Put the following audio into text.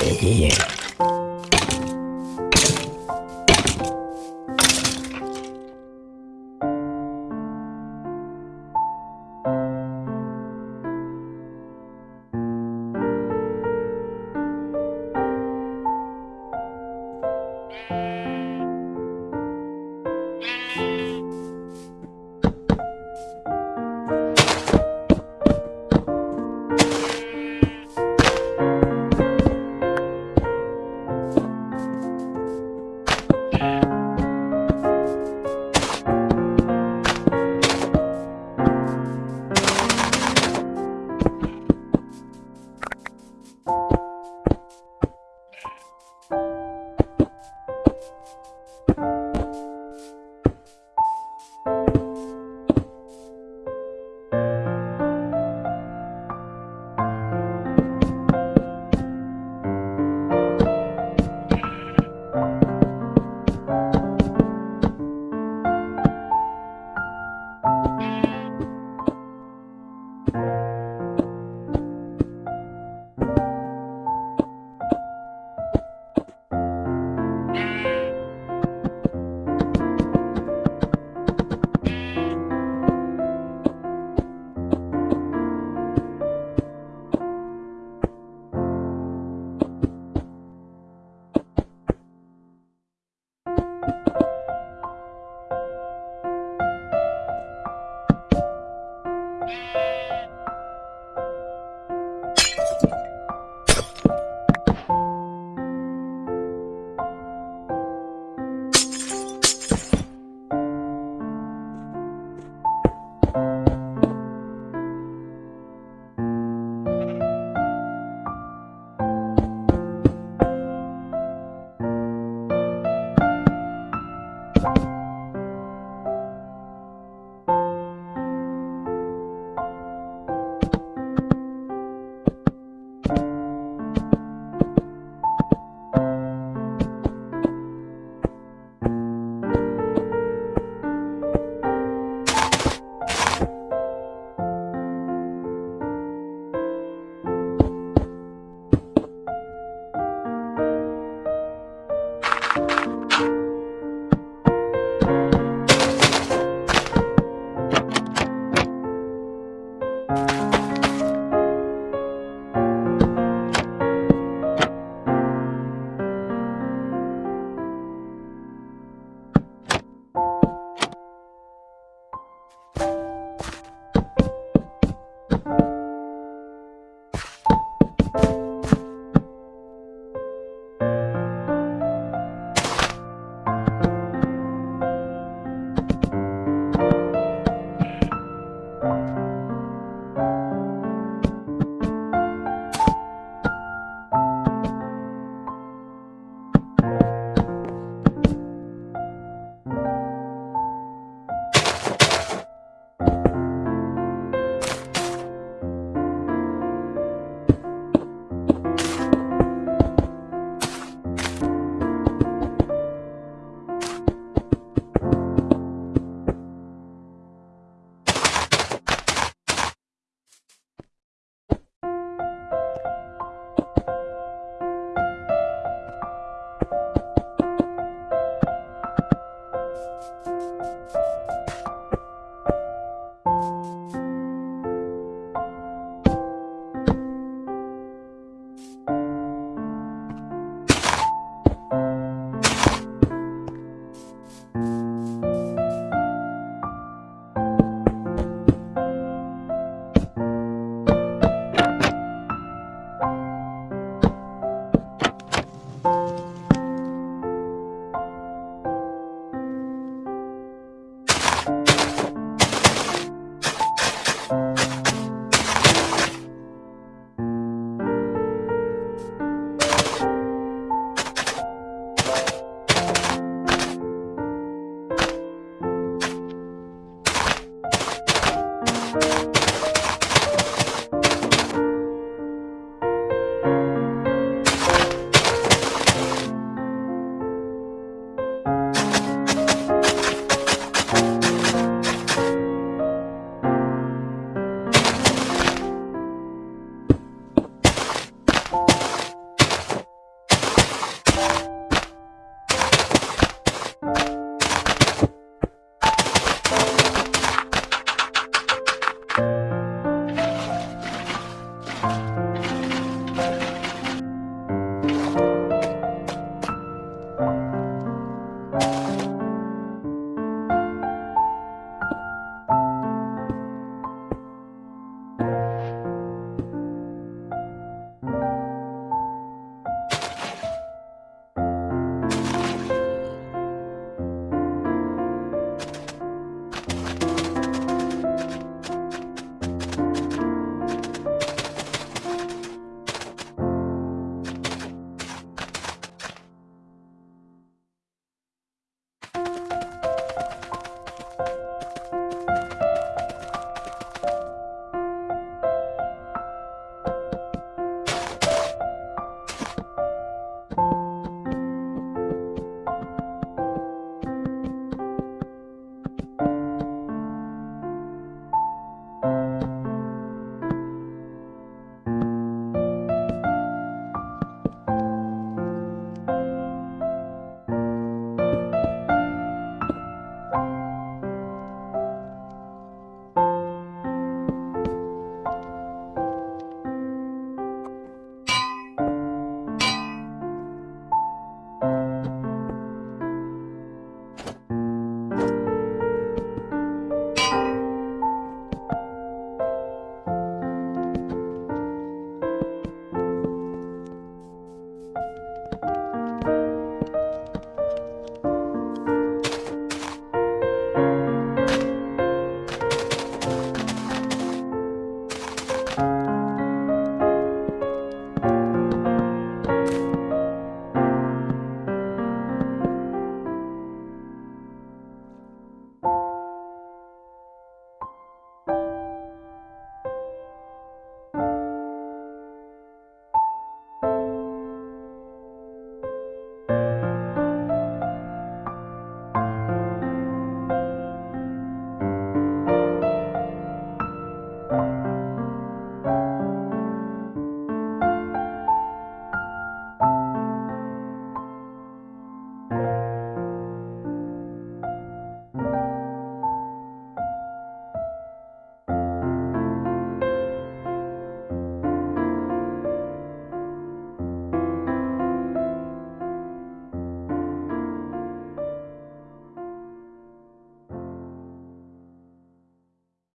để